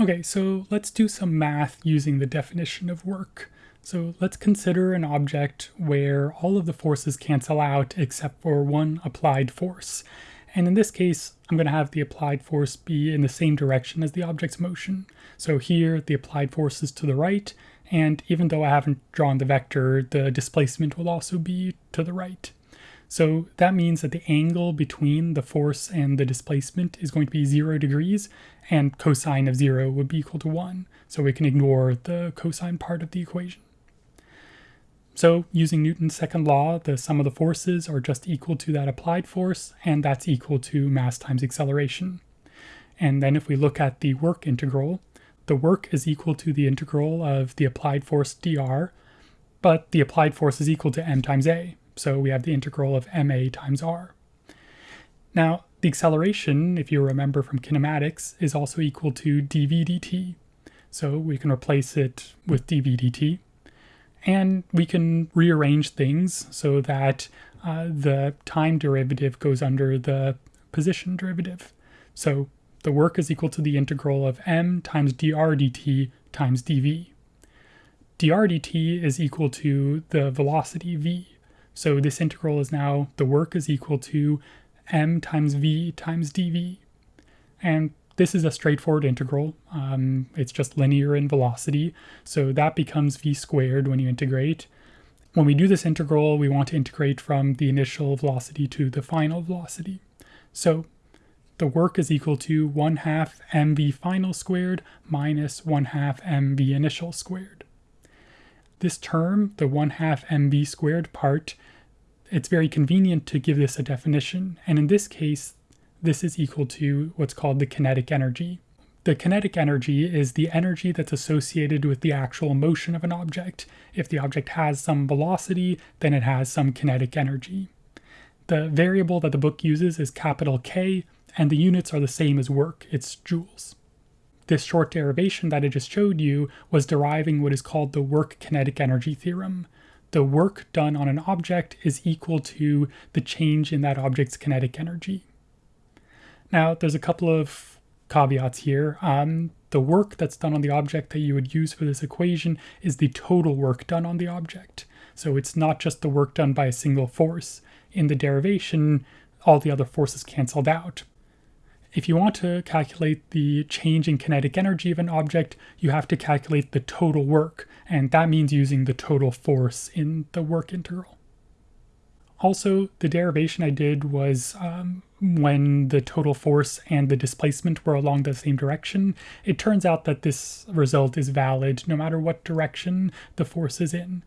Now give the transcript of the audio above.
Okay, so let's do some math using the definition of work. So let's consider an object where all of the forces cancel out except for one applied force. And in this case, I'm going to have the applied force be in the same direction as the object's motion. So here, the applied force is to the right, and even though I haven't drawn the vector, the displacement will also be to the right. So that means that the angle between the force and the displacement is going to be zero degrees, and cosine of zero would be equal to one. So we can ignore the cosine part of the equation. So using Newton's second law, the sum of the forces are just equal to that applied force, and that's equal to mass times acceleration. And then if we look at the work integral, the work is equal to the integral of the applied force dr, but the applied force is equal to m times a. So we have the integral of ma times r. Now, the acceleration, if you remember from kinematics, is also equal to dv dt. So we can replace it with dv dt. And we can rearrange things so that uh, the time derivative goes under the position derivative. So the work is equal to the integral of m times dr dt times dv. dr dt is equal to the velocity v. So this integral is now the work is equal to m times v times dv. And this is a straightforward integral. Um, it's just linear in velocity. So that becomes v squared when you integrate. When we do this integral, we want to integrate from the initial velocity to the final velocity. So the work is equal to 1 half mv final squared minus 1 half mv initial squared. This term, the 1 half mv squared part, it's very convenient to give this a definition, and in this case, this is equal to what's called the kinetic energy. The kinetic energy is the energy that's associated with the actual motion of an object. If the object has some velocity, then it has some kinetic energy. The variable that the book uses is capital K, and the units are the same as work, it's joules. This short derivation that I just showed you was deriving what is called the work kinetic energy theorem. The work done on an object is equal to the change in that object's kinetic energy. Now, there's a couple of caveats here. Um, the work that's done on the object that you would use for this equation is the total work done on the object. So it's not just the work done by a single force. In the derivation, all the other forces canceled out. If you want to calculate the change in kinetic energy of an object, you have to calculate the total work, and that means using the total force in the work integral. Also, the derivation I did was um, when the total force and the displacement were along the same direction. It turns out that this result is valid no matter what direction the force is in.